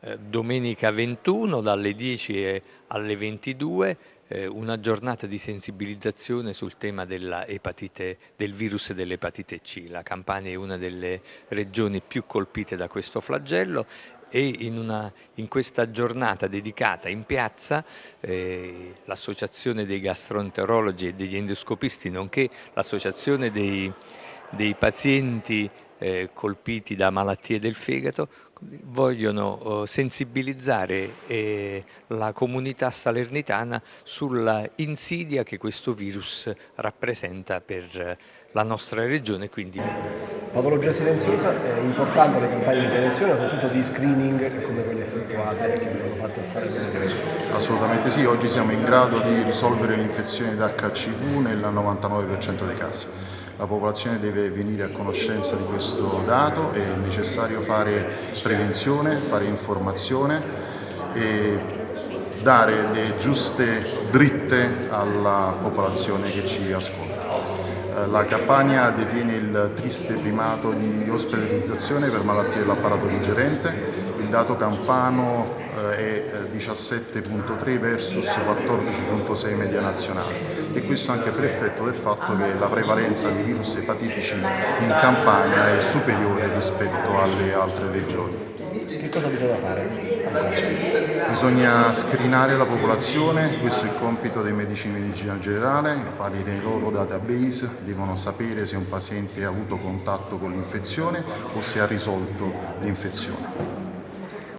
eh, domenica 21 dalle 10 alle 22 eh, una giornata di sensibilizzazione sul tema epatite, del virus dell'epatite C. La Campania è una delle regioni più colpite da questo flagello e in, una, in, questa giornata dedicata in piazza eh, l'associazione dei gastroenterologi e degli endoscopisti nonché l'associazione dei, dei pazienti eh, colpiti da malattie del fegato vogliono eh, sensibilizzare eh, la comunità salernitana sulla insidia che questo virus rappresenta per eh, la nostra regione. Quindi... Patologia silenziosa, è importante le campagne di prevenzione, soprattutto di screening come quelle effettuate che abbiamo fatto a Salerno. Assolutamente sì, oggi siamo in grado di risolvere l'infezione da HCV nel 99% dei casi la popolazione deve venire a conoscenza di questo dato, è necessario fare prevenzione, fare informazione e dare le giuste dritte alla popolazione che ci ascolta. Eh, la Campania detiene il triste primato di ospedalizzazione per malattie dell'apparato digerente, il dato campano eh, è 17.3 eh, versus 14.6 media nazionale e questo anche per effetto del fatto che la prevalenza di virus epatitici in Campania è superiore rispetto alle altre regioni. Che cosa bisogna fare? Bisogna screenare la popolazione, questo è il compito dei medici di medicina generale, quali nei loro database devono sapere se un paziente ha avuto contatto con l'infezione o se ha risolto l'infezione.